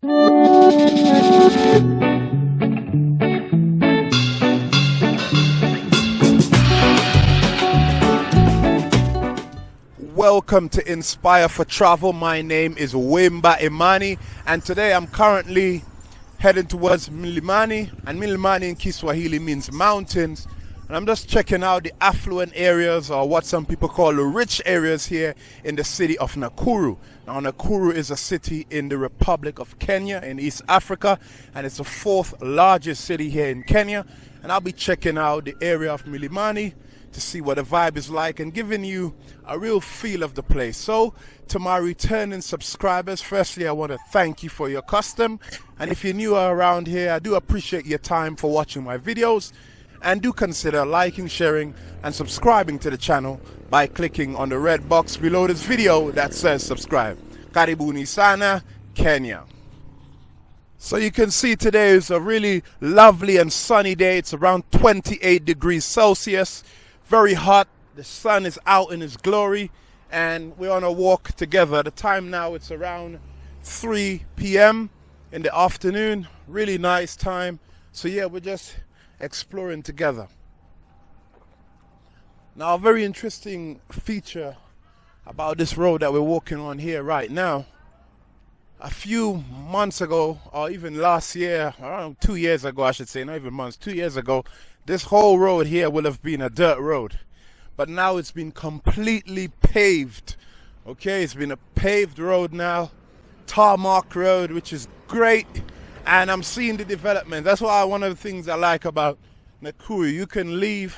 Welcome to Inspire for Travel. My name is Wimba Imani, and today I'm currently heading towards Milimani. And Milimani in Kiswahili means mountains. And I'm just checking out the affluent areas, or what some people call the rich areas here in the city of Nakuru. Now, Nakuru is a city in the Republic of Kenya in East Africa, and it's the fourth largest city here in Kenya. And I'll be checking out the area of Milimani to see what the vibe is like and giving you a real feel of the place. So, to my returning subscribers, firstly, I want to thank you for your custom. And if you're new around here, I do appreciate your time for watching my videos. And do consider liking, sharing, and subscribing to the channel by clicking on the red box below this video that says subscribe. Karibuni sana, Kenya. So you can see today is a really lovely and sunny day. It's around 28 degrees Celsius very hot. The sun is out in its glory, and we're on a walk together. The time now it's around 3 p.m. in the afternoon. Really nice time. So yeah, we're just exploring together. Now, a very interesting feature about this road that we're walking on here right now. A few months ago, or even last year, around two years ago, I should say, not even months, two years ago, this whole road here will have been a dirt road. But now it's been completely paved. Okay, it's been a paved road now, tarmac road, which is great. And I'm seeing the development. That's why one of the things I like about Nakuru. You can leave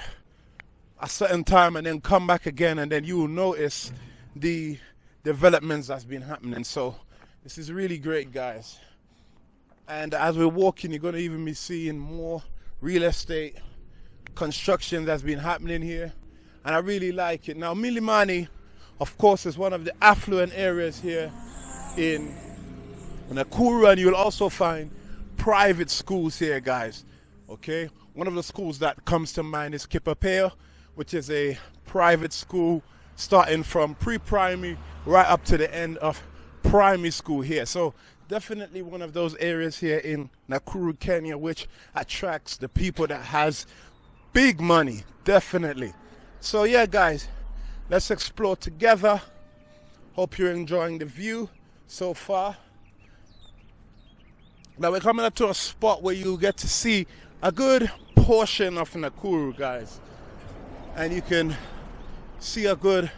a certain time and then come back again, and then you will notice the developments that's been happening. So this is really great, guys. And as we're walking, you're going to even be seeing more real estate construction that's been happening here and I really like it. Now Milimani of course is one of the affluent areas here in Nakuru and you'll also find private schools here guys okay one of the schools that comes to mind is Kipapeo which is a private school starting from pre-primary right up to the end of primary school here so definitely one of those areas here in Nakuru Kenya which attracts the people that has big money, definitely. So yeah, guys, let's explore together. Hope you're enjoying the view so far. Now we're coming up to a spot where you get to see a good portion of Nakuru, guys. And you can see a good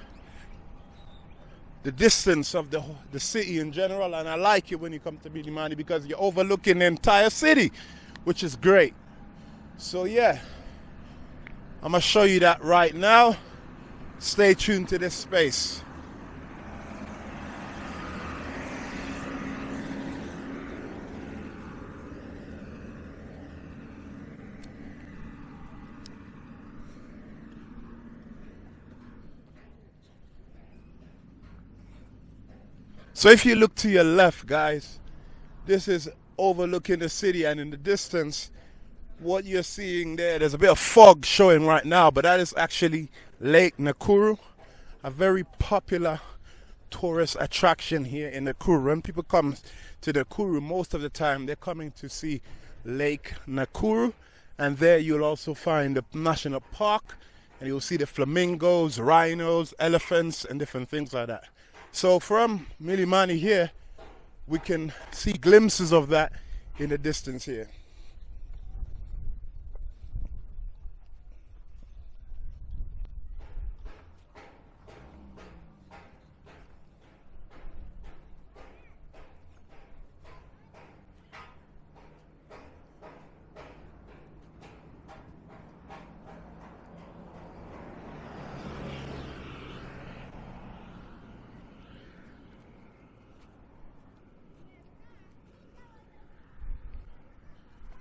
the distance of the the city in general and I like it when you come to Milimani because you're overlooking the entire city which is great so yeah I'm to show you that right now. Stay tuned to this space. So if you look to your left, guys, this is overlooking the city and in the distance what you're seeing there, there's a bit of fog showing right now, but that is actually Lake Nakuru, a very popular tourist attraction here in Nakuru. When people come to Nakuru, most of the time they're coming to see Lake Nakuru, and there you'll also find the national park, and you'll see the flamingos, rhinos, elephants, and different things like that. So from Milimani here, we can see glimpses of that in the distance here.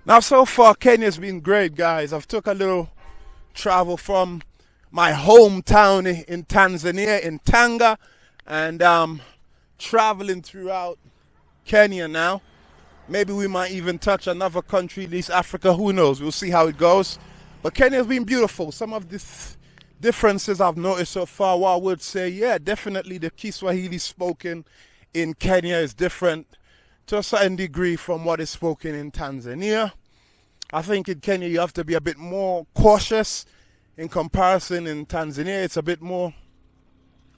Now, so far, Kenya's been great, guys. I've took a little travel from my hometown in Tanzania, in Tanga, and um, traveling throughout Kenya now. Maybe we might even touch another country East Africa. Who knows? We'll see how it goes. But Kenya's been beautiful. Some of the differences I've noticed so far, well, I would say, yeah, definitely the Kiswahili spoken in Kenya is different to a certain degree from what is spoken in Tanzania. I think in Kenya you have to be a bit more cautious in comparison in Tanzania. It's a bit more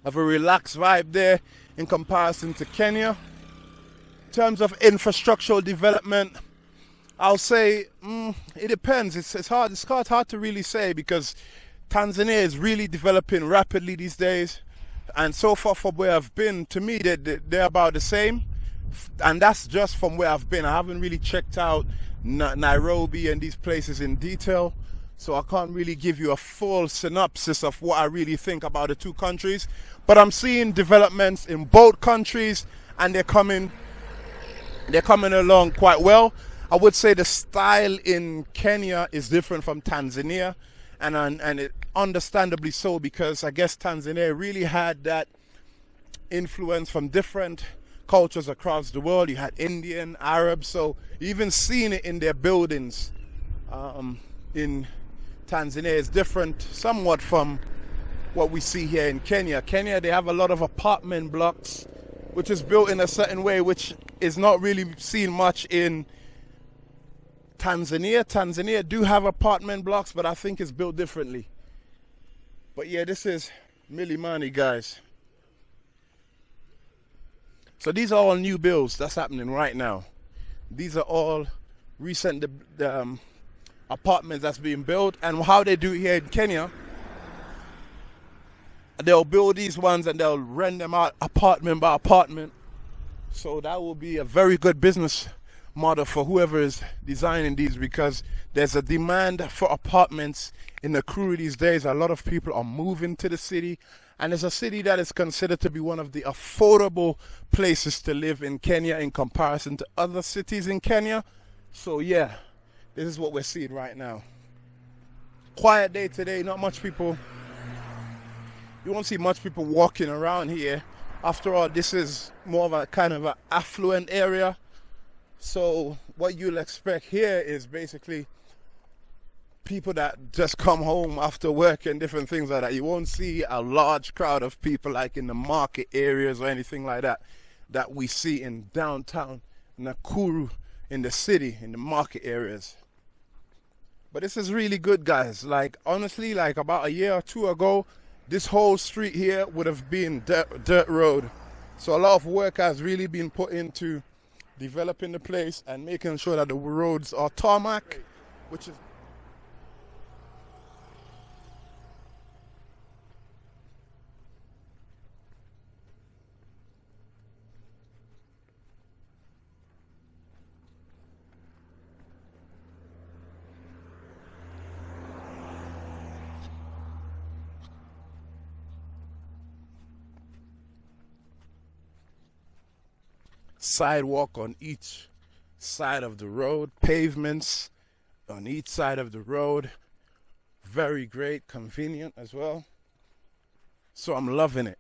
of a relaxed vibe there in comparison to Kenya. In terms of infrastructural development, I'll say mm, it depends. It's, it's hard. It's hard, hard to really say because Tanzania is really developing rapidly these days, and so far from where I've been, to me they're, they're about the same, and that's just from where I've been. I haven't really checked out Nairobi and these places in detail, so I can't really give you a full synopsis of what I really think about the two countries. But I'm seeing developments in both countries, and they're coming, they're coming along quite well. I would say the style in Kenya is different from Tanzania, and and, it, understandably so because I guess Tanzania really had that influence from different cultures across the world. You had Indian, Arab, so even seeing it in their buildings um, in Tanzania is different somewhat from what we see here in Kenya. Kenya, they have a lot of apartment blocks, which is built in a certain way, which is not really seen much in Tanzania. Tanzania do have apartment blocks, but I think it's built differently. But yeah, this is Milimani, guys. So these are all new builds that's happening right now. These are all recent um, apartments that's being built. And how they do here in Kenya, they'll build these ones and they'll rent them out apartment by apartment. So that will be a very good business model for whoever is designing these because there's a demand for apartments in Nakuru these days. A lot of people are moving to the city, and it's a city that is considered to be one of the affordable places to live in Kenya in comparison to other cities in Kenya. So, yeah, this is what we're seeing right now. Quiet day today, not much people. You won't see much people walking around here. After all, this is more of a kind of an affluent area so what you'll expect here is basically people that just come home after work and different things like that. You won't see a large crowd of people like in the market areas or anything like that that we see in downtown Nakuru in the city in the market areas. But this is really good guys. Like honestly, like about a year or two ago, this whole street here would have been dirt, dirt road. So a lot of work has really been put into developing the place and making sure that the roads are tarmac, which is sidewalk on each side of the road, pavements on each side of the road. Very great, convenient as well. So I'm loving it.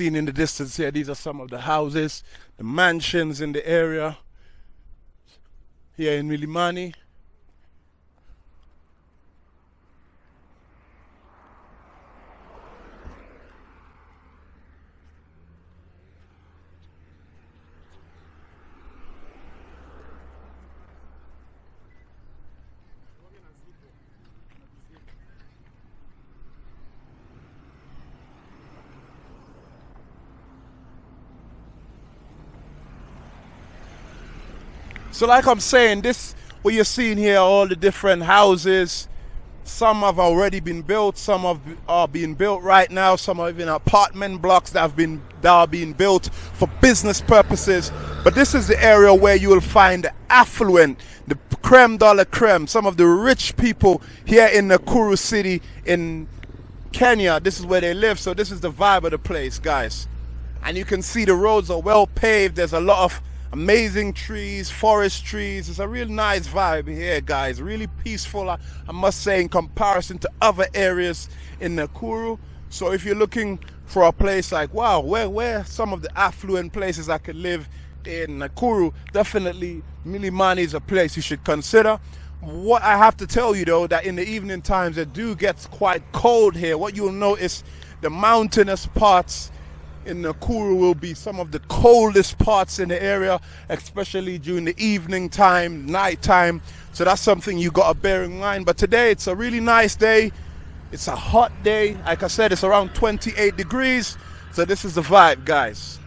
Seen in the distance here, these are some of the houses, the mansions in the area here in Milimani. So like I'm saying, this what you're seeing here, all the different houses, some have already been built, some have, are being built right now, some are even apartment blocks that have been that are being built for business purposes. But this is the area where you will find the affluent, the creme de la creme, some of the rich people here in Nakuru city in Kenya. This is where they live, so this is the vibe of the place, guys. And you can see the roads are well paved. There's a lot of amazing trees, forest trees. It's a real nice vibe here, guys. Really peaceful, I, must say, in comparison to other areas in Nakuru. So if you're looking for a place like, wow, where, where some of the affluent places I could live in Nakuru, definitely Milimani is a place you should consider. What I have to tell you though, that in the evening times it do gets quite cold here. What you'll notice, the mountainous parts in Nakuru will be some of the coldest parts in the area, especially during the evening time, night time. So that's something you got to bear in mind. But today it's a really nice day. It's a hot day. Like I said, it's around 28 degrees. So this is the vibe, guys.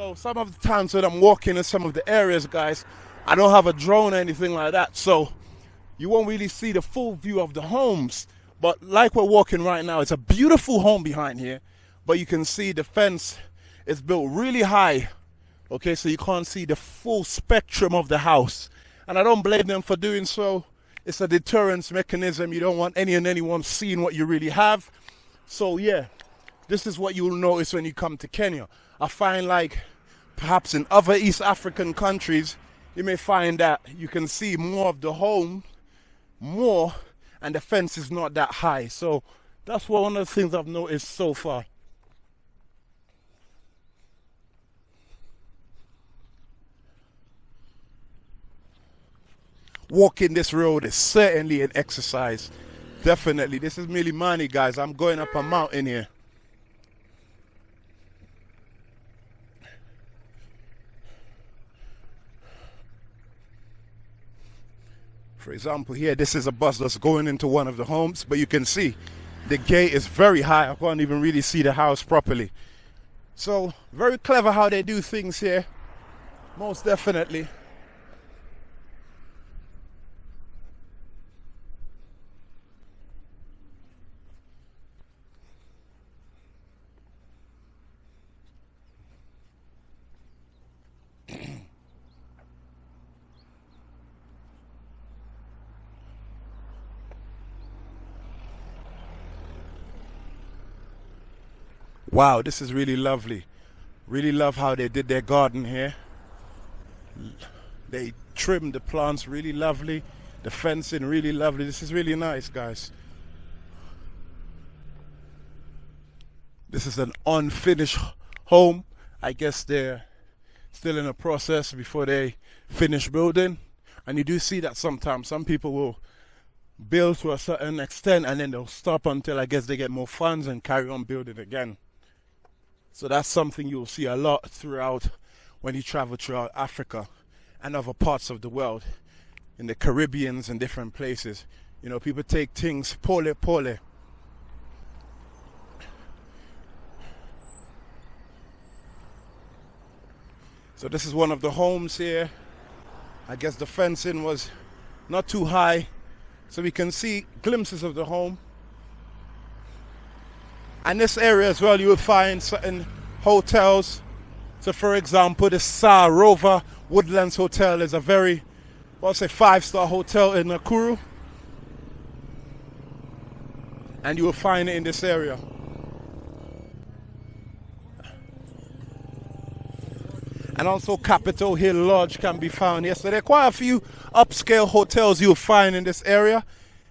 So some of the times when I'm walking in some of the areas, guys, I don't have a drone or anything like that. So you won't really see the full view of the homes. But like we're walking right now, it's a beautiful home behind here. But you can see the fence is built really high. Okay, so you can't see the full spectrum of the house. And I don't blame them for doing so. It's a deterrence mechanism. You don't want any and anyone seeing what you really have. So yeah, this is what you'll notice when you come to Kenya. I find like perhaps in other East African countries, you may find that you can see more of the home, more, and the fence is not that high. So that's one of the things I've noticed so far. Walking this road is certainly an exercise. Definitely. This is Milimani, guys. I'm going up a mountain here. For example, here, this is a bus that's going into one of the homes, but you can see the gate is very high. I can't even really see the house properly. So, very clever how they do things here. Most definitely. Wow, this is really lovely. Really love how they did their garden here. They trimmed the plants really lovely. The fencing really lovely. This is really nice, guys. This is an unfinished home. I guess they're still in a process before they finish building. And you do see that sometimes some people will build to a certain extent and then they'll stop until I guess they get more funds and carry on building again. So that's something you'll see a lot throughout when you travel throughout Africa and other parts of the world, in the Caribbeans and different places. You know, people take things pole pole. So this is one of the homes here. I guess the fencing was not too high, so we can see glimpses of the home. And this area as well, you will find certain hotels. So, for example, the Sarova Woodlands Hotel is a very, well, say, five star hotel in Nakuru. And you will find it in this area. And also Capitol Hill Lodge can be found here. So there are quite a few upscale hotels you'll find in this area.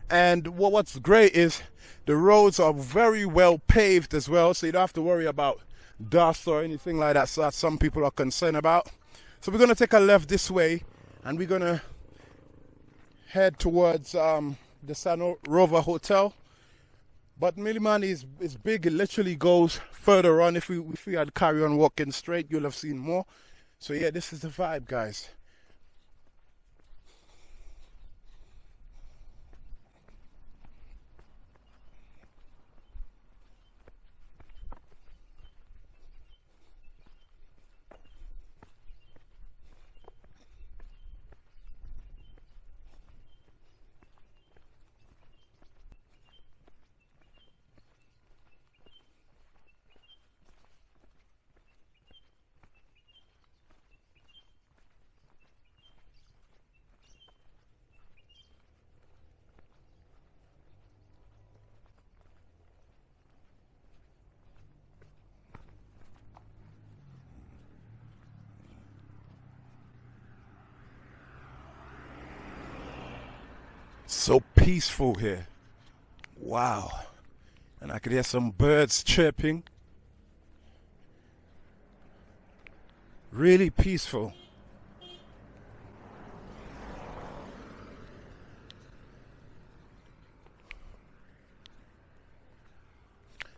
And what's great is the roads are very well paved as well, so you don't have to worry about dust or anything like that. So that some people are concerned about. So we're gonna take a left this way, and we're gonna head towards um, the San Rover Hotel. But Milimani is, is big, it literally goes further on. If we if we had carry on walking straight, you'll have seen more. So yeah, this is the vibe, guys. So peaceful here. Wow. And I could hear some birds chirping. Really peaceful.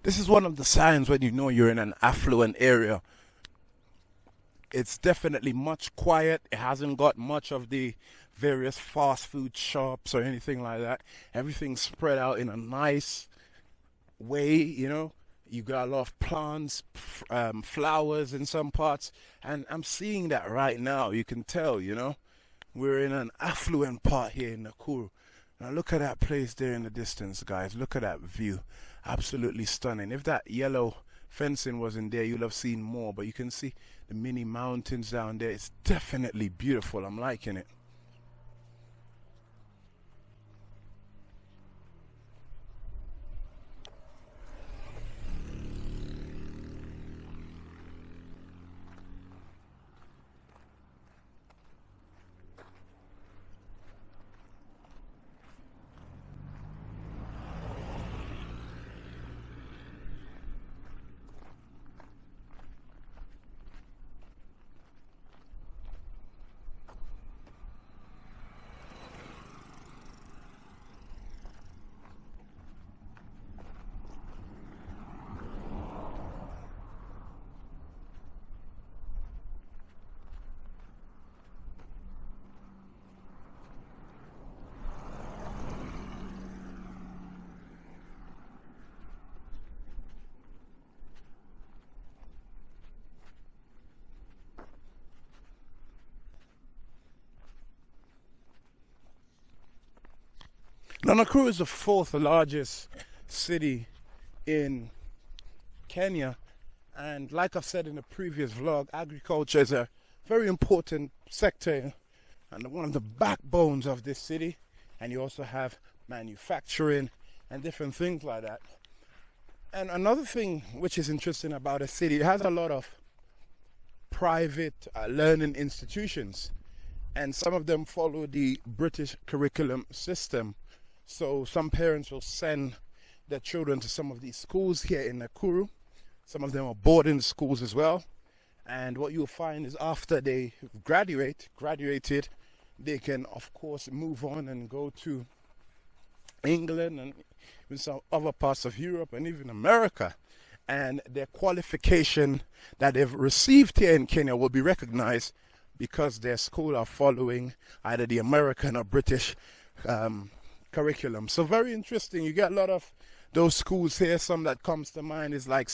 This is one of the signs when you know you're in an affluent area. It's definitely much quiet. It hasn't got much of the various fast food shops or anything like that. Everything's spread out in a nice way, you know. You got a lot of plants, um, flowers in some parts, and I'm seeing that right now. You can tell, you know. We're in an affluent part here in Nakuru. Now look at that place there in the distance, guys. Look at that view. Absolutely stunning. If that yellow fencing wasn't there, you'll have seen more. But you can see the mini mountains down there. It's definitely beautiful. I'm liking it. Nakuru is the fourth largest city in Kenya, and like I've said in the previous vlog, agriculture is a very important sector and one of the backbones of this city. And you also have manufacturing and different things like that. And another thing which is interesting about a city, it has a lot of private uh, learning institutions, and some of them follow the British curriculum system so some parents will send their children to some of these schools here in Nakuru. Some of them are boarding schools as well. And what you'll find is after they graduate, graduated, they can of course move on and go to England and in some other parts of Europe and even America. And their qualification that they've received here in Kenya will be recognized because their school are following either the American or British um, curriculum. So very interesting. You get a lot of those schools here. Some that comes to mind is like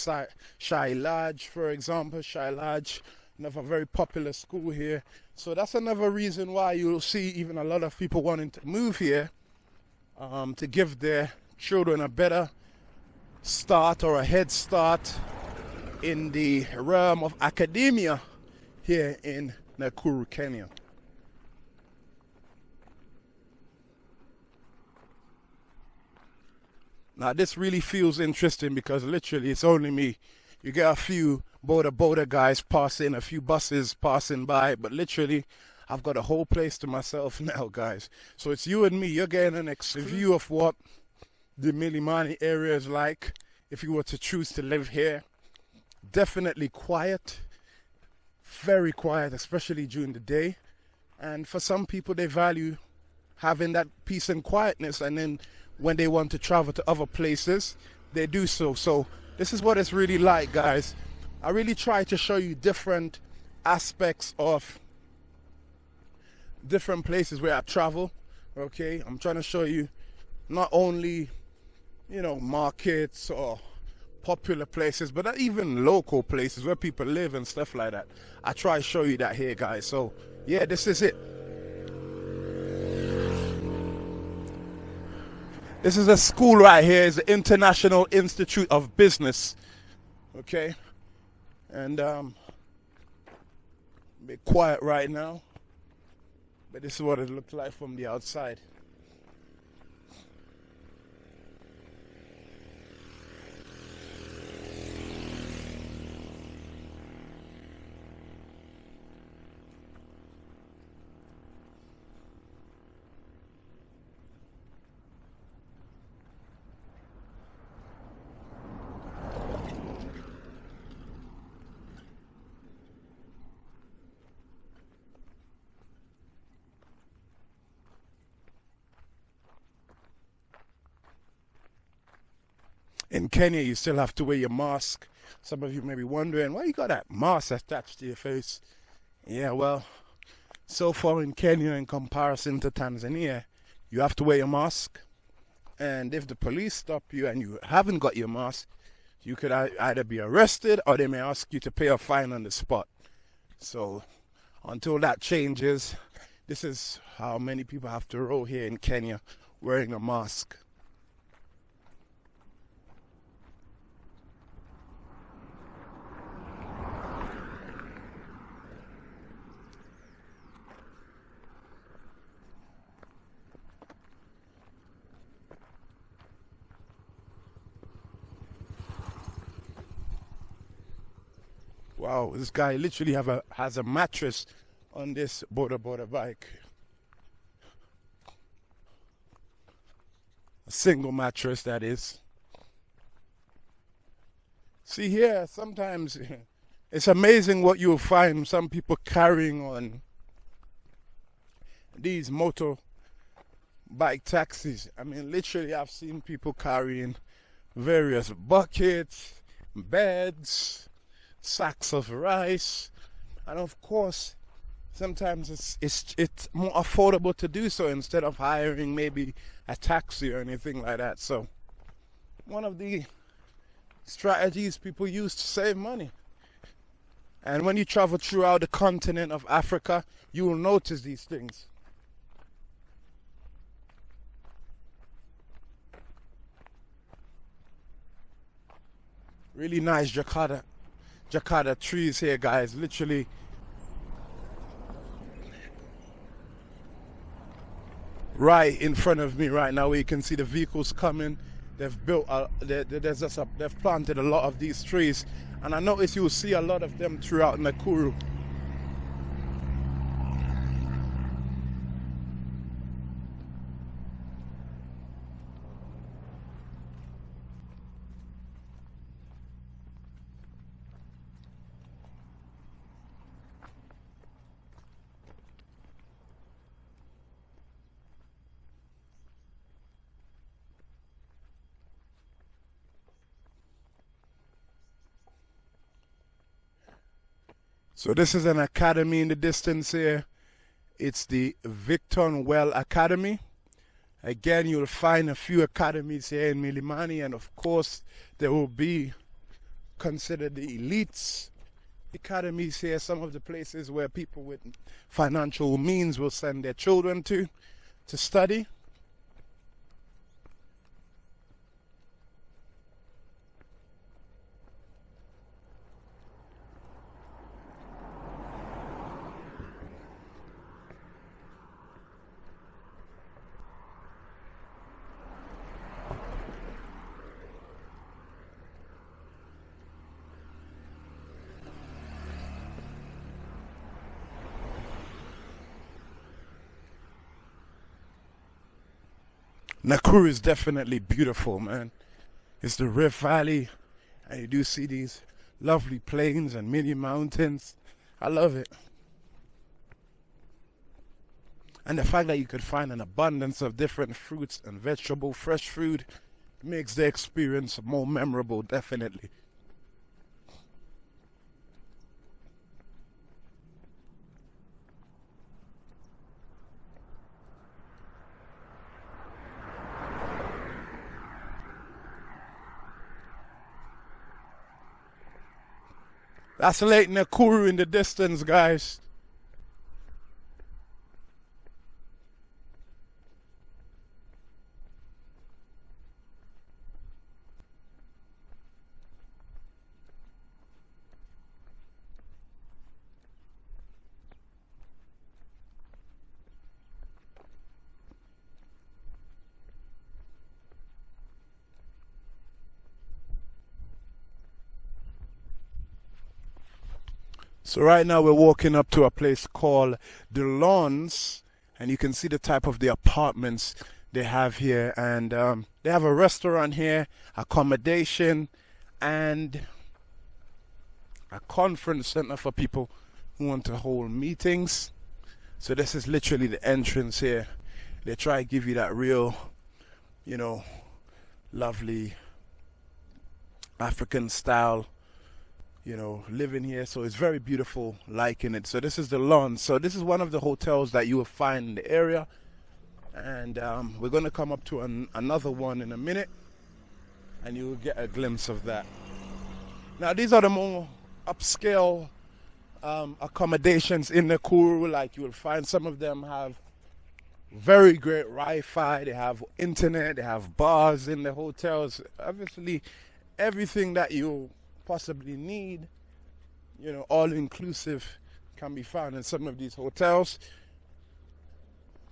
Shai Lodge, for example. Shai Lodge, another very popular school here. So that's another reason why you'll see even a lot of people wanting to move here um, to give their children a better start or a head start in the realm of academia here in Nakuru, Kenya. Now this really feels interesting because literally it's only me. You get a few boda boda guys passing, a few buses passing by, but literally I've got a whole place to myself now, guys. So it's you and me. You're getting an ex view of what the Milimani area is like if you were to choose to live here. Definitely quiet, very quiet, especially during the day. And for some people, they value having that peace and quietness and then when they want to travel to other places, they do so. So this is what it's really like, guys. I really try to show you different aspects of different places where I travel. Okay, I'm trying to show you not only, you know, markets or popular places, but even local places where people live and stuff like that. I try to show you that here, guys. So yeah, this is it. This is a school right here. It's the International Institute of Business. Okay? And um bit quiet right now. But this is what it looks like from the outside. In Kenya, you still have to wear your mask. Some of you may be wondering why you got that mask attached to your face. Yeah, well, so far in Kenya, in comparison to Tanzania, you have to wear your mask. And if the police stop you and you haven't got your mask, you could either be arrested or they may ask you to pay a fine on the spot. So until that changes, this is how many people have to roll here in Kenya wearing a mask. Wow, this guy literally have a has a mattress on this boda boda bike. A single mattress that is. See here, sometimes it's amazing what you'll find some people carrying on these motor bike taxis. I mean, literally, I've seen people carrying various buckets, beds, sacks of rice, and of course, sometimes it's it's it's more affordable to do so instead of hiring maybe a taxi or anything like that. So, one of the strategies people use to save money. And when you travel throughout the continent of Africa, you will notice these things. Really nice Jacaranda Jacaranda trees here, guys. Literally. Right in front of me right now, where you can see the vehicles coming. They've built, a, there's just a, they've planted a lot of these trees, and I notice you'll see a lot of them throughout Nakuru. So this is an academy in the distance here. It's the Victor Well Academy. Again, you'll find a few academies here in Milimani, and of course, there will be considered the elites academies here, some of the places where people with financial means will send their children to to study. Nakuru is definitely beautiful, man. It's the Rift Valley, and you do see these lovely plains and mini mountains. I love it. And the fact that you could find an abundance of different fruits and vegetable, fresh food, makes the experience more memorable, definitely. That's Lake Nakuru in the distance, guys. So right now we're walking up to a place called the Lawns, and you can see the type of the apartments they have here, and um, they have a restaurant here, accommodation, and a conference center for people who want to hold meetings. So this is literally the entrance here. They try to give you that real, you know, lovely African style, you know, living here. So it's very beautiful, liking it. So this is the lawn. So this is one of the hotels that you will find in the area. And um, we're going to come up to an, another one in a minute. And you will get a glimpse of that. Now these are the more upscale um, accommodations in Nakuru. Like you will find some of them have very great Wi-Fi. They have internet. They have bars in the hotels. Obviously, everything that you possibly need, you know, all inclusive, can be found in some of these hotels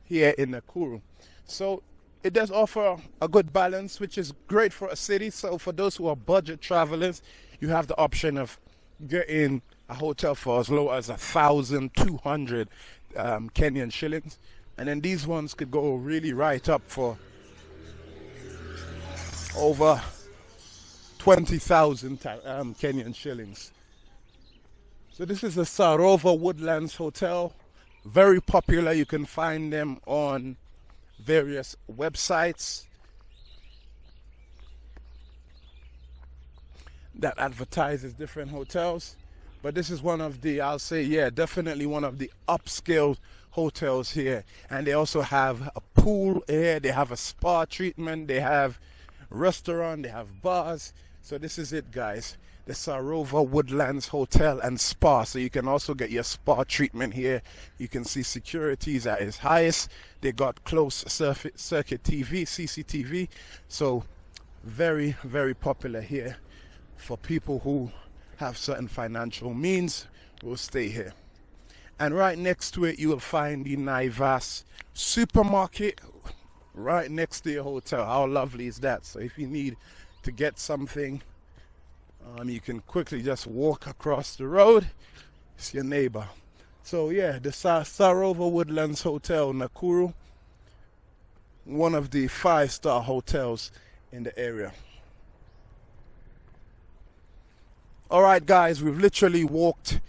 here in Nakuru. So it does offer a good balance, which is great for a city. So for those who are budget travelers, you have the option of getting a hotel for as low as a thousand two hundred um, Kenyan shillings, and then these ones could go really right up for over twenty thousand um, Kenyan shillings. So this is the Sarova Woodlands Hotel, very popular. You can find them on various websites. that advertises different hotels. But this is one of the, I'll say, yeah, definitely one of the upscale hotels here. And they also have a pool here, they have a spa treatment, they have restaurant, they have bars. So this is it, guys. The Sarova Woodlands Hotel and Spa. So you can also get your spa treatment here. You can see securities at its highest. They got close circuit TV, CCTV. So very, very popular here for people who have certain financial means will stay here. And right next to it, you will find the Naivas supermarket right next to your hotel. How lovely is that? So if you need to get something, um, you can quickly just walk across the road. It's your neighbor. So yeah, the Sarova Woodlands Hotel, Nakuru, one of the five-star hotels in the area. All right, guys, we've literally walked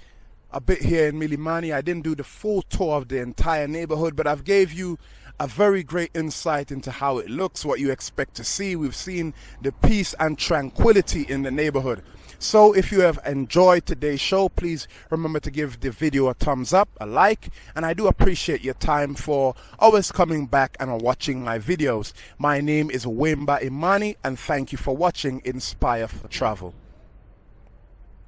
a bit here in Milimani. I didn't do the full tour of the entire neighborhood, but I've gave you a very great insight into how it looks, what you expect to see. We've seen the peace and tranquility in the neighborhood. So if you have enjoyed today's show, please remember to give the video a thumbs up, a like, and I do appreciate your time for always coming back and watching my videos. My name is Wimba Imani, and thank you for watching Inspire for Travel.